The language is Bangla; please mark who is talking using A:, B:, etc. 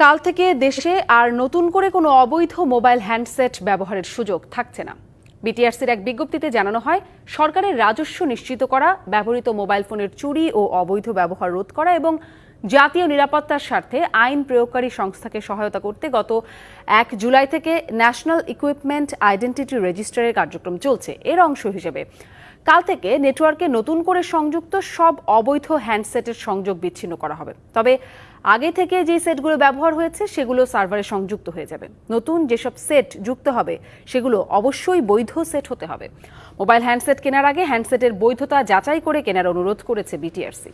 A: কাল থেকে দেশে আর নতুন করে কোনো অবৈধ মোবাইল হ্যান্ডসেট ব্যবহারের সুযোগ থাকছে না। বিটিআরসির এক বিজ্ঞপ্তিতে জানানো হয়, সরকারের রাজস্ব নিশ্চিত করা, ব্যবহৃত মোবাইল ফোনের চুরি ও অবৈধ ব্যবহার রোধ করা এবং জাতীয় নিরাপত্তার স্বার্থে আইন প্রয়োগকারী সংস্থাকে সহায়তা করতে গত এক জুলাই থেকে ন্যাশনাল ইকুইপমেন্ট আইডেন্টিটি রেজিস্টারের কার্যক্রম চলছে। এর অংশ হিসেবে কাল থেকে নেটওয়ার্কে নতুন করে সংযুক্ত সব অবৈধ হ্যান্ডসেটের সংযোগ বিচ্ছিন্ন করা হবে। তবে আগে থেকে যে সেটগুলো ব্যবহার হয়েছে, সেগুলো সার্ভারে সংযুক্ত হয়ে যাবে। নতুন যেসব সেট যুক্ত হবে, সেগুলো অবশ্যই বৈধ সেট হতে হবে। মোবাইল হ্যান্ডসেট কেনার আগে হ্যান্ডসেটের বৈধতা যাচাই করে কেনার অনুরোধ করেছে বিটিআরসি।